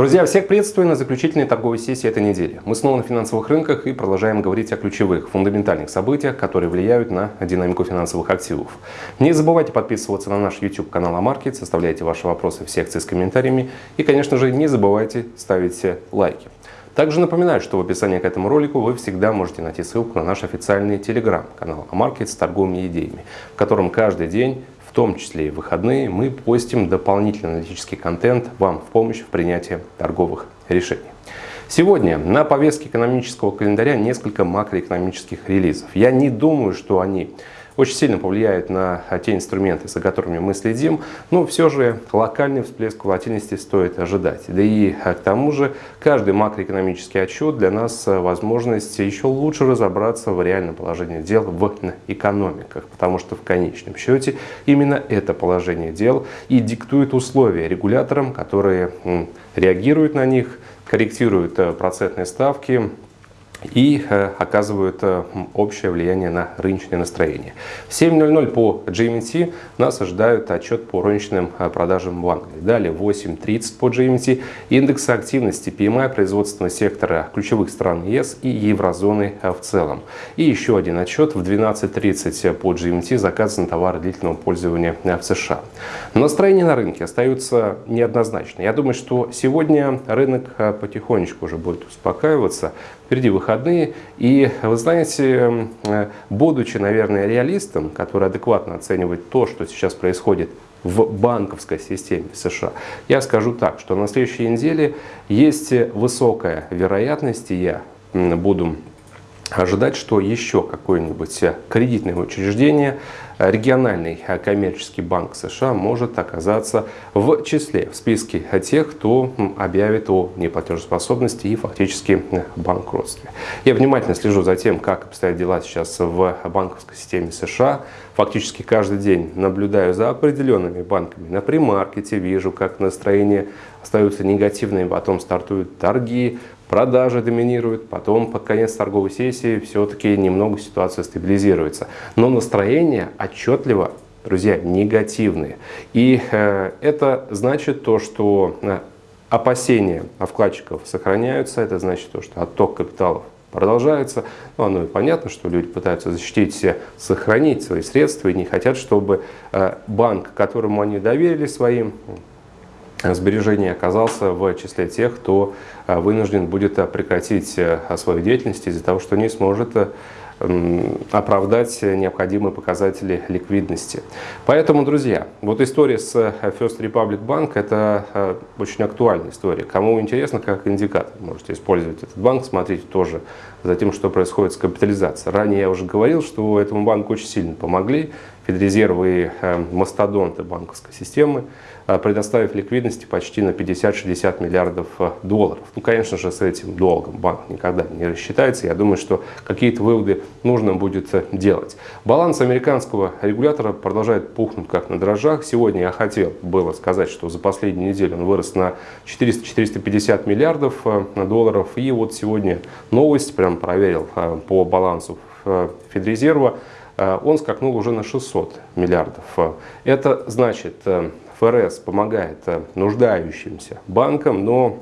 Друзья, всех приветствую на заключительной торговой сессии этой недели. Мы снова на финансовых рынках и продолжаем говорить о ключевых, фундаментальных событиях, которые влияют на динамику финансовых активов. Не забывайте подписываться на наш YouTube канал Амаркет, составляйте ваши вопросы в секции с комментариями и, конечно же, не забывайте ставить лайки. Также напоминаю, что в описании к этому ролику вы всегда можете найти ссылку на наш официальный телеграм-канал Амаркет с торговыми идеями, в котором каждый день в том числе и выходные, мы постим дополнительный аналитический контент вам в помощь в принятии торговых решений. Сегодня на повестке экономического календаря несколько макроэкономических релизов. Я не думаю, что они очень сильно повлияют на те инструменты, за которыми мы следим, но все же локальный всплеск волатильности стоит ожидать. Да и а, к тому же каждый макроэкономический отчет для нас а, возможность еще лучше разобраться в реальном положении дел в экономиках, потому что в конечном счете именно это положение дел и диктует условия регуляторам, которые реагируют на них, корректируют э, процентные ставки, и э, оказывают э, общее влияние на рыночное настроение. В 7.00 по GMT нас ожидают отчет по розничным э, продажам в Англии. Далее 8.30 по GMT индекс активности PMI производственного сектора ключевых стран ЕС и еврозоны в целом. И еще один отчет в 12.30 по GMT заказан товары длительного пользования в США. Настроение на рынке остаются неоднозначно. Я думаю, что сегодня рынок потихонечку уже будет успокаиваться. Впереди выходные. И вы знаете, э, будучи, наверное, реалистом, который адекватно оценивает то, что сейчас происходит в банковской системе США. Я скажу так, что на следующей неделе есть высокая вероятность, и я буду ожидать, что еще какое-нибудь кредитное учреждение региональный коммерческий банк США может оказаться в числе, в списке тех, кто объявит о неплатежеспособности и фактически банкротстве. Я внимательно слежу за тем, как обстоят дела сейчас в банковской системе США. Фактически каждый день наблюдаю за определенными банками на примаркете, вижу, как настроение остаются негативными, потом стартуют торги, продажи доминируют, потом под конец торговой сессии все-таки немного ситуация стабилизируется. Но настроение отчетливо, друзья, негативные. И э, это значит то, что э, опасения вкладчиков сохраняются, это значит то, что отток капиталов продолжается. Ну, оно и понятно, что люди пытаются защитить себя, сохранить свои средства и не хотят, чтобы э, банк, которому они доверили своим сбережений оказался в числе тех, кто вынужден будет прекратить свою деятельность из-за того, что не сможет оправдать необходимые показатели ликвидности. Поэтому, друзья, вот история с э, First Republic Bank – это очень актуальная история. Кому интересно, как индикатор, можете использовать этот банк, смотрите тоже за тем, что происходит с капитализацией. Ранее я уже говорил, что этому банку очень сильно помогли Федрезервы и мастодонты банковской системы, Э, предоставив ликвидности почти на 50-60 миллиардов э, долларов. Ну, конечно же, с этим долгом банк никогда не рассчитается. Я думаю, что какие-то выводы нужно будет э, делать. Баланс американского регулятора продолжает пухнуть как на дрожжах. Сегодня я хотел было сказать, что за последнюю неделю он вырос на 400-450 миллиардов долларов. И вот сегодня новость, прям проверил по балансу Федрезерва, он скакнул уже на 600 миллиардов. Это значит, ФРС помогает э, нуждающимся банкам, но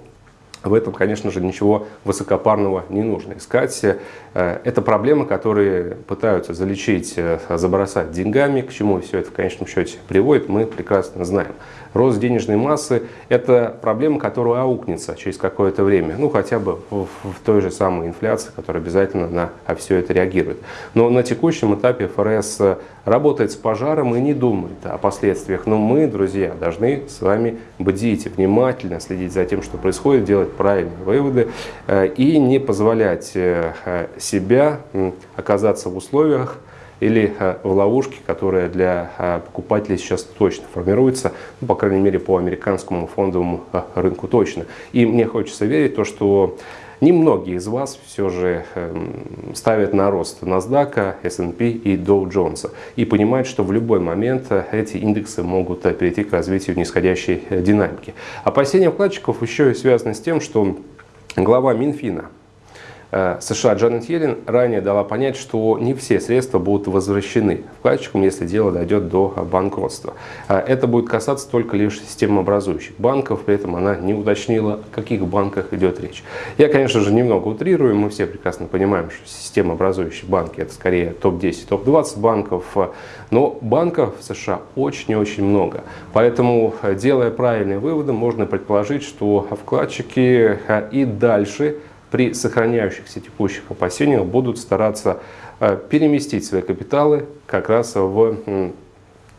в этом, конечно же, ничего высокопарного не нужно искать. Э, это проблемы, которые пытаются залечить, э, забросать деньгами. К чему все это в конечном счете приводит, мы прекрасно знаем. Рост денежной массы – это проблема, которая аукнется через какое-то время. Ну, хотя бы в, той же самой инфляции, которая обязательно на все это реагирует. Но на текущем этапе ФРС работает с пожаром и не думает о последствиях. Но мы, друзья, должны с вами бдить, внимательно следить за тем, что происходит, делать правильные выводы э, и не позволять э, себя оказаться в условиях, или э, в ловушке, которая для покупателей сейчас точно формируется, ну, по крайней мере по американскому фондовому рынку точно. И мне хочется верить то, что Немногие из вас все же эм, ставят на рост NASDAQ, S&P и Dow Jones и понимают, что в любой момент э, эти индексы могут э, перейти к развитию нисходящей э, динамики. Опасения вкладчиков еще и связаны с тем, что глава Минфина США Джанет Йеллен ранее дала понять, что не все средства будут возвращены вкладчикам, если дело дойдет до банкротства. Э, это будет касаться только лишь системообразующих банков, при этом она не уточнила, о каких банках идет речь. Я, конечно же, немного утрирую, мы все прекрасно понимаем, что системообразующие банки это скорее топ-10, топ-20 банков, э, но банков в США очень и очень много. Поэтому, делая правильные выводы, можно предположить, что вкладчики и дальше при сохраняющихся текущих опасениях будут стараться э, переместить свои капиталы как раз в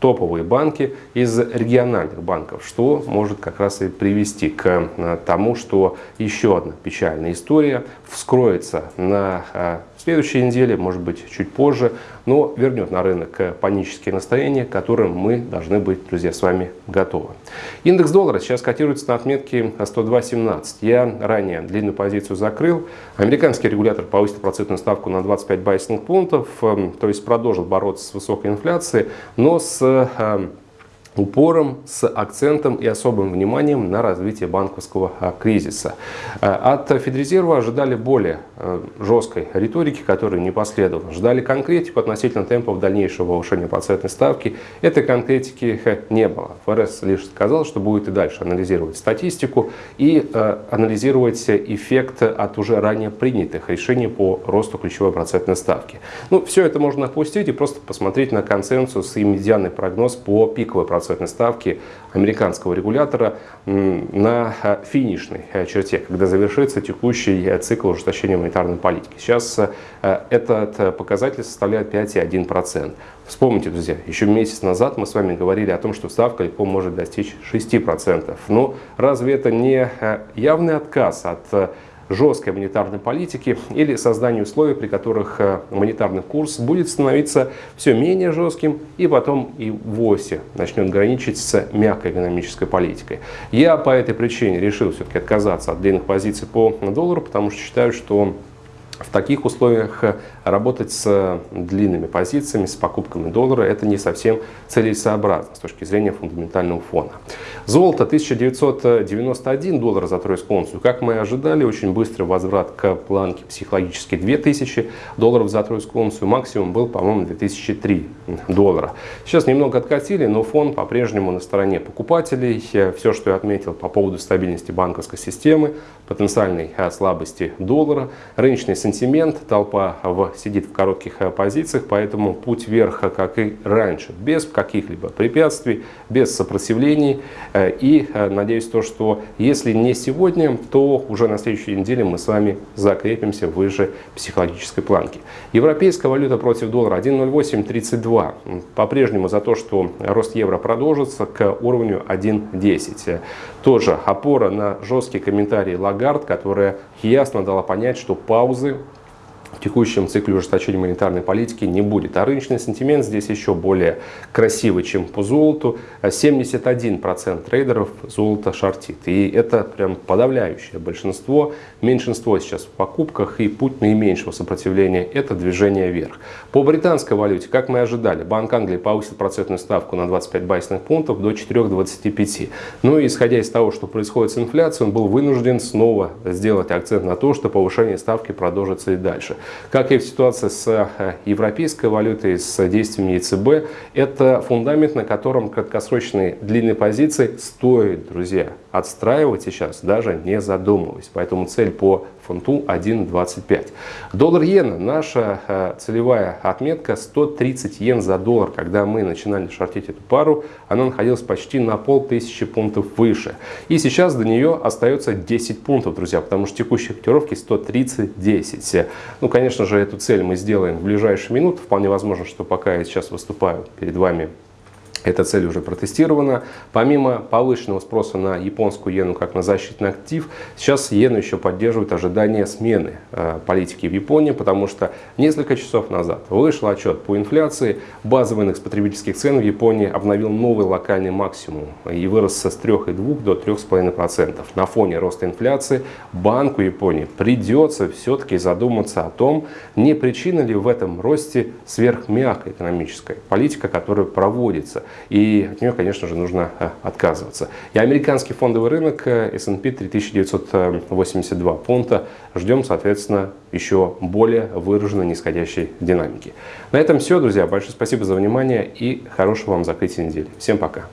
топовые банки из региональных банков, что может как раз и привести к э, тому, что еще одна печальная история вскроется на э, следующей неделе, может быть чуть позже, но вернет на рынок панические настроения, к которым мы должны быть, друзья, с вами готовы. Индекс доллара сейчас котируется на отметке 102.17. Я ранее длинную позицию закрыл. Американский регулятор повысил процентную ставку на 25 байсных пунктов, эм, то есть продолжил бороться с высокой инфляцией, но с эм, упором, с акцентом и особым вниманием на развитие банковского а, кризиса. А, от Федрезерва ожидали более а, жесткой риторики, которая не последовала. Ждали конкретику относительно темпов дальнейшего повышения процентной ставки. Этой конкретики не было. ФРС лишь сказал, что будет и дальше анализировать статистику и анализировать эффект от уже ранее принятых решений по росту ключевой процентной ставки. Ну, все это можно опустить и просто посмотреть на консенсус и медианный прогноз по пиковой процентной процентной ставки американского регулятора на э, финишной э, черте, когда завершится текущий э, цикл ужесточения монетарной политики. Сейчас этот показатель составляет 5,1%. Вспомните, друзья, еще месяц назад мы с вами говорили о том, что ставка легко может достичь 6%. Но разве это не явный отказ от жесткой монетарной политики или созданию условий, при которых э, монетарный курс будет становиться все менее жестким и потом и вовсе начнет граничить с мягкой экономической политикой. Я по этой причине решил все-таки отказаться от длинных позиций по доллару, потому что считаю, что в таких условиях э, работать с длинными позициями, с покупками доллара, это не совсем целесообразно с точки зрения фундаментального фона. Золото 1991 доллар за тройскую унцию. Как мы и ожидали, очень быстрый возврат к планке психологически 2000 долларов за тройскую унцию. Максимум был, по-моему, 2003 доллара. Сейчас немного откатили, но фон по-прежнему на стороне покупателей. Э, Все, что я отметил по поводу стабильности банковской системы, потенциальной э, слабости доллара, рыночный сентимент, толпа в, сидит в коротких э, позициях, поэтому путь вверх, как и раньше, без каких-либо препятствий, без сопротивлений. Э, и э, надеюсь, то, что если не сегодня, то уже на следующей неделе мы с вами закрепимся выше психологической планки. Европейская валюта против доллара 1.0832. По-прежнему за то, что рост евро продолжится к уровню 1.10. Тоже опора на жесткие комментарии Лагард, которая ясно дала понять, что паузы в текущем цикле ужесточения монетарной политики не будет. А рыночный сентимент здесь еще более красивый, чем по золоту. 71% трейдеров золото шортит. И это прям подавляющее большинство. Меньшинство сейчас в покупках и путь наименьшего сопротивления – это движение вверх. По британской валюте, как мы ожидали, Банк Англии повысит процентную ставку на 25 байсных пунктов до 4,25. Ну и исходя из того, что происходит с инфляцией, он был вынужден снова сделать акцент на то, что повышение ставки продолжится и дальше. Как и в ситуации с э, европейской валютой, с действиями ЕЦБ, это фундамент, на котором краткосрочные длинные позиции стоит, друзья, отстраивать сейчас, даже не задумываясь. Поэтому цель по фунту 1.25. Доллар иена, наша э, целевая отметка 130 йен за доллар. Когда мы начинали шортить эту пару, она находилась почти на полтысячи пунктов выше. И сейчас до нее остается 10 пунктов, друзья, потому что текущие котировки 130-10. Ну, конечно же, эту цель мы сделаем в ближайшие минуты. Вполне возможно, что пока я сейчас выступаю перед вами эта цель уже протестирована. Помимо повышенного спроса на японскую иену как на защитный актив, сейчас иену еще поддерживает ожидание смены э, политики в Японии, потому что несколько часов назад вышел отчет по инфляции. Базовый индекс потребительских цен в Японии обновил новый локальный максимум и вырос с 3,2 до 3,5%. На фоне роста инфляции Банку Японии придется все-таки задуматься о том, не причина ли в этом росте сверхмягкая экономическая политика, которая проводится и от нее, конечно же, нужно отказываться. И американский фондовый рынок S&P 3982 пункта ждем, соответственно, еще более выраженной нисходящей динамики. На этом все, друзья. Большое спасибо за внимание и хорошего вам закрытия недели. Всем пока.